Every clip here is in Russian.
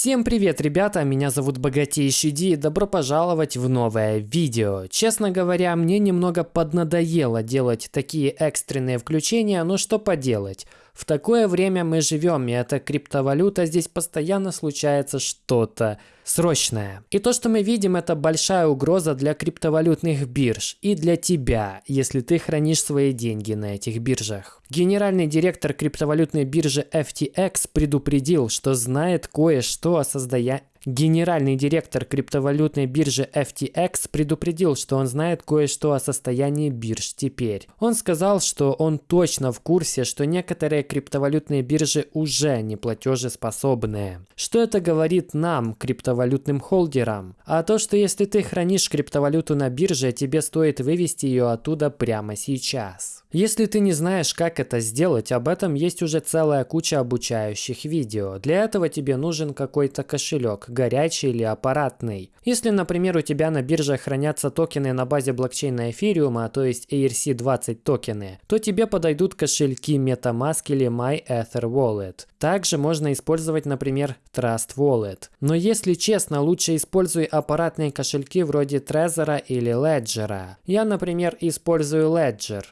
Всем привет, ребята, меня зовут Богатейший Ди, добро пожаловать в новое видео. Честно говоря, мне немного поднадоело делать такие экстренные включения, но что поделать. В такое время мы живем, и эта криптовалюта здесь постоянно случается что-то срочное. И то, что мы видим, это большая угроза для криптовалютных бирж и для тебя, если ты хранишь свои деньги на этих биржах. Генеральный директор криптовалютной биржи FTX предупредил, что знает кое-что о создании Генеральный директор криптовалютной биржи FTX предупредил, что он знает кое-что о состоянии бирж теперь. Он сказал, что он точно в курсе, что некоторые криптовалютные биржи уже не платежеспособные. Что это говорит нам, криптовалютным холдерам? А то, что если ты хранишь криптовалюту на бирже, тебе стоит вывести ее оттуда прямо сейчас. Если ты не знаешь, как это сделать, об этом есть уже целая куча обучающих видео. Для этого тебе нужен какой-то кошелек, горячий или аппаратный. Если, например, у тебя на бирже хранятся токены на базе блокчейна эфириума, то есть ERC-20 токены, то тебе подойдут кошельки MetaMask или MyEtherWallet. Также можно использовать, например, Trust Wallet. Но если честно, лучше используй аппаратные кошельки вроде Trezor или Ledger. Я, например, использую Ledger.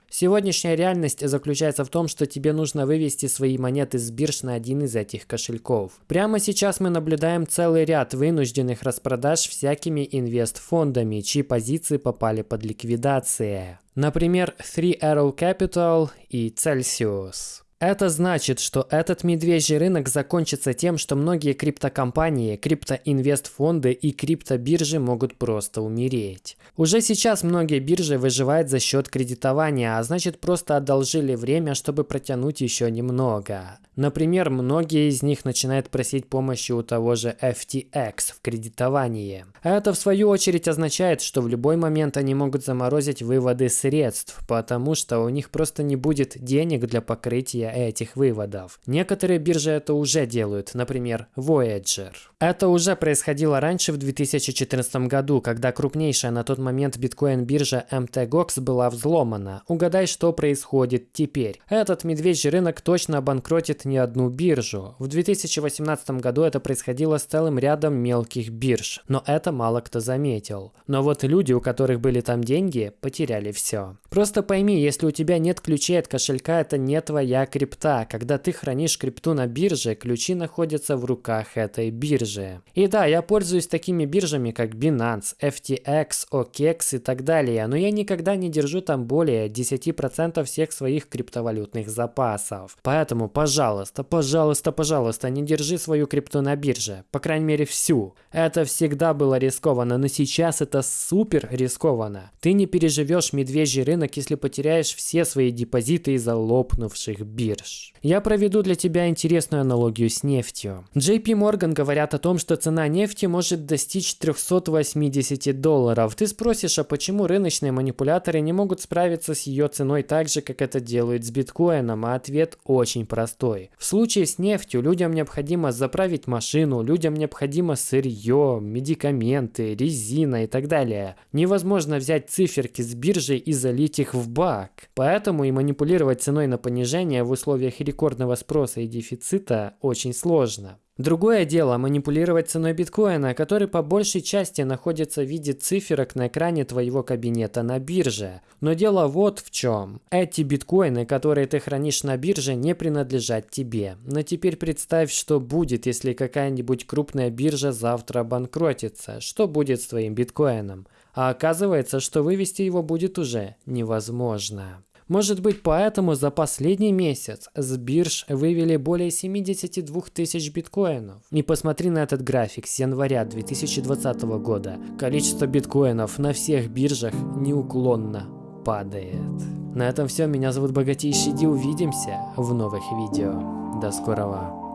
Сегодняшняя реальность заключается в том, что тебе нужно вывести свои монеты с бирж на один из этих кошельков. Прямо сейчас мы наблюдаем целый ряд вынужденных распродаж всякими инвестфондами, чьи позиции попали под ликвидацию. Например, Three Arrow Capital и Celsius. Это значит, что этот медвежий рынок закончится тем, что многие криптокомпании, криптоинвестфонды и криптобиржи могут просто умереть. Уже сейчас многие биржи выживают за счет кредитования, а значит просто одолжили время, чтобы протянуть еще немного. Например, многие из них начинают просить помощи у того же FTX в кредитовании. Это в свою очередь означает, что в любой момент они могут заморозить выводы средств, потому что у них просто не будет денег для покрытия этих выводов. Некоторые биржи это уже делают, например, Voyager. Это уже происходило раньше в 2014 году, когда крупнейшая на тот момент биткоин-биржа MTGOX была взломана. Угадай, что происходит теперь. Этот медвежий рынок точно обанкротит не одну биржу. В 2018 году это происходило с целым рядом мелких бирж, но это мало кто заметил. Но вот люди, у которых были там деньги, потеряли все. Просто пойми, если у тебя нет ключей от кошелька, это не твоя крипта. Когда ты хранишь крипту на бирже, ключи находятся в руках этой биржи. И да, я пользуюсь такими биржами, как Binance, FTX, OKEX и так далее, но я никогда не держу там более 10% всех своих криптовалютных запасов. Поэтому, пожалуйста, Пожалуйста, пожалуйста, не держи свою крипту на бирже. По крайней мере, всю. Это всегда было рискованно, но сейчас это супер рискованно. Ты не переживешь медвежий рынок, если потеряешь все свои депозиты из-за лопнувших бирж. Я проведу для тебя интересную аналогию с нефтью. JP Morgan говорят о том, что цена нефти может достичь 380 долларов. Ты спросишь, а почему рыночные манипуляторы не могут справиться с ее ценой так же, как это делают с биткоином? А ответ очень простой. В случае с нефтью людям необходимо заправить машину, людям необходимо сырье, медикаменты, резина и так далее. Невозможно взять циферки с биржи и залить их в бак. Поэтому и манипулировать ценой на понижение в условиях рекордного спроса и дефицита очень сложно. Другое дело манипулировать ценой биткоина, который по большей части находится в виде циферок на экране твоего кабинета на бирже. Но дело вот в чем. Эти биткоины, которые ты хранишь на бирже, не принадлежат тебе. Но теперь представь, что будет, если какая-нибудь крупная биржа завтра банкротится. Что будет с твоим биткоином? А оказывается, что вывести его будет уже невозможно. Может быть поэтому за последний месяц с бирж вывели более 72 тысяч биткоинов. И посмотри на этот график с января 2020 года. Количество биткоинов на всех биржах неуклонно падает. На этом все. Меня зовут Богатейший Ди. Увидимся в новых видео. До скорого.